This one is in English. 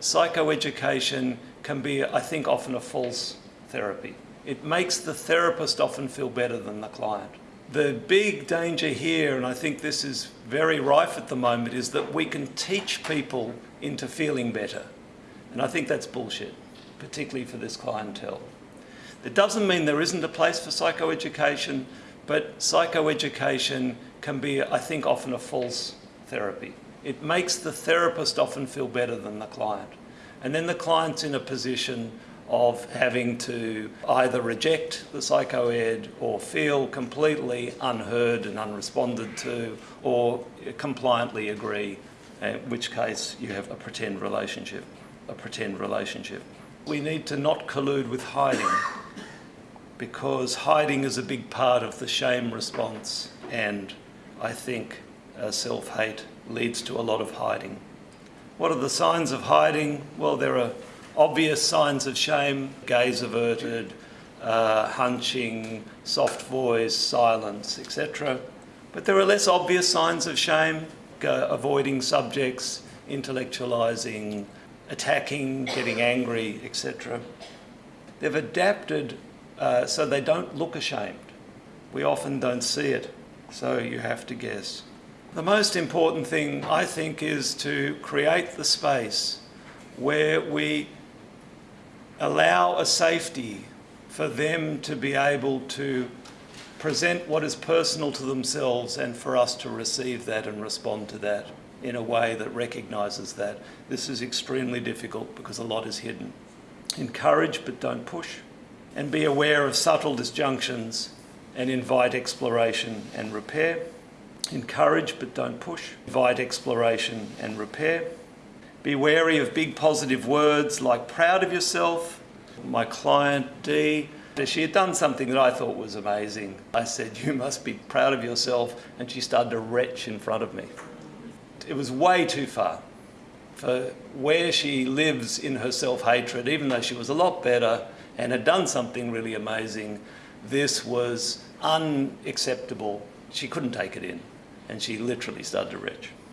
Psychoeducation can be, I think, often a false therapy. It makes the therapist often feel better than the client. The big danger here, and I think this is very rife at the moment, is that we can teach people into feeling better. And I think that's bullshit, particularly for this clientele. It doesn't mean there isn't a place for psychoeducation, but psychoeducation can be, I think, often a false therapy. It makes the therapist often feel better than the client. And then the client's in a position of having to either reject the psychoed or feel completely unheard and unresponded to or compliantly agree, in which case you have a pretend relationship, a pretend relationship. We need to not collude with hiding because hiding is a big part of the shame response and I think uh, self-hate leads to a lot of hiding. What are the signs of hiding? Well, there are obvious signs of shame, gaze averted, uh, hunching, soft voice, silence, etc. But there are less obvious signs of shame, uh, avoiding subjects, intellectualizing, attacking, getting angry, etc. They've adapted uh, so they don't look ashamed. We often don't see it, so you have to guess. The most important thing, I think, is to create the space where we allow a safety for them to be able to present what is personal to themselves and for us to receive that and respond to that in a way that recognises that. This is extremely difficult because a lot is hidden. Encourage but don't push and be aware of subtle disjunctions and invite exploration and repair. Encourage but don't push. Invite exploration and repair. Be wary of big positive words like proud of yourself. My client D, she had done something that I thought was amazing. I said, you must be proud of yourself. And she started to retch in front of me. It was way too far for where she lives in her self-hatred, even though she was a lot better and had done something really amazing, this was unacceptable. She couldn't take it in and she literally started to.